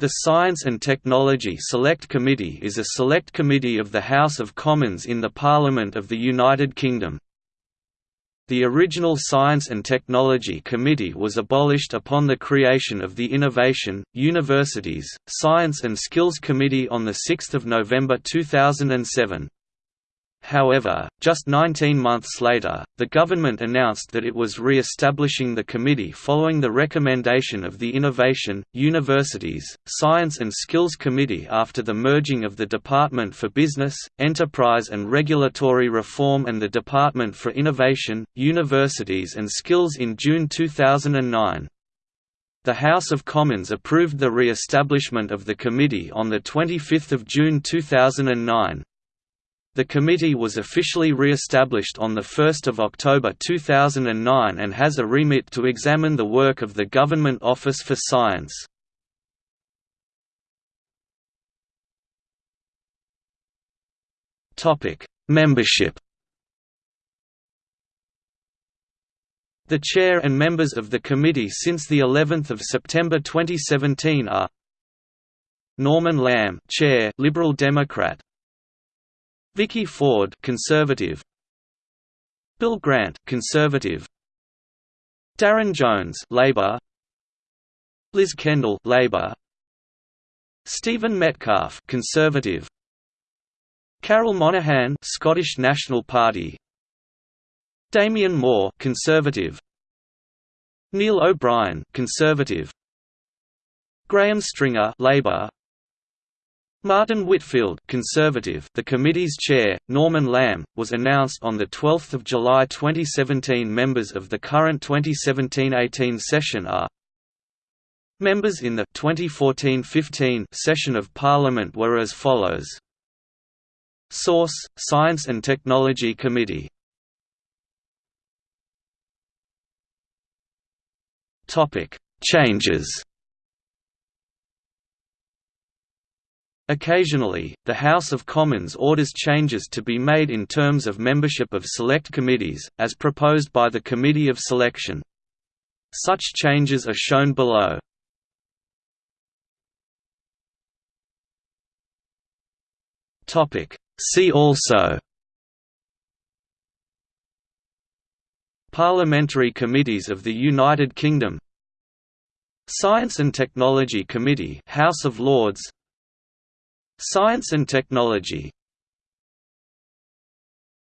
The Science and Technology Select Committee is a select committee of the House of Commons in the Parliament of the United Kingdom. The original Science and Technology Committee was abolished upon the creation of the Innovation, Universities, Science and Skills Committee on 6 November 2007. However, just 19 months later, the government announced that it was re-establishing the committee following the recommendation of the Innovation, Universities, Science and Skills Committee after the merging of the Department for Business, Enterprise and Regulatory Reform and the Department for Innovation, Universities and Skills in June 2009. The House of Commons approved the re-establishment of the committee on 25 June 2009. The committee was officially re-established on 1 October 2009 and has a remit to examine the work of the Government Office for Science. Membership The chair and members of the committee since the 11th of September 2017 are Norman Lamb, Chair, Liberal Democrat, Vicky Ford, Conservative. Bill Grant, Conservative. Darren Jones, Labor. Liz Kendall, Labor. Stephen Metcalfe, Conservative. Carol Monaghan, Scottish National Party. Damien Moore, Conservative. Neil O'Brien, Conservative. Graham Stringer, Labor. Martin Whitfield, Conservative, the committee's chair, Norman Lamb, was announced on the 12th of July 2017. Members of the current 2017-18 session are Members in the 2014-15 session of Parliament were as follows. Source: Science and Technology Committee. Changes. Occasionally, the House of Commons orders changes to be made in terms of membership of select committees, as proposed by the Committee of Selection. Such changes are shown below. See also Parliamentary Committees of the United Kingdom Science and Technology Committee House of Lords Science and Technology